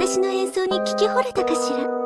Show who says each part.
Speaker 1: 私の演奏に聞き惚れたかしら？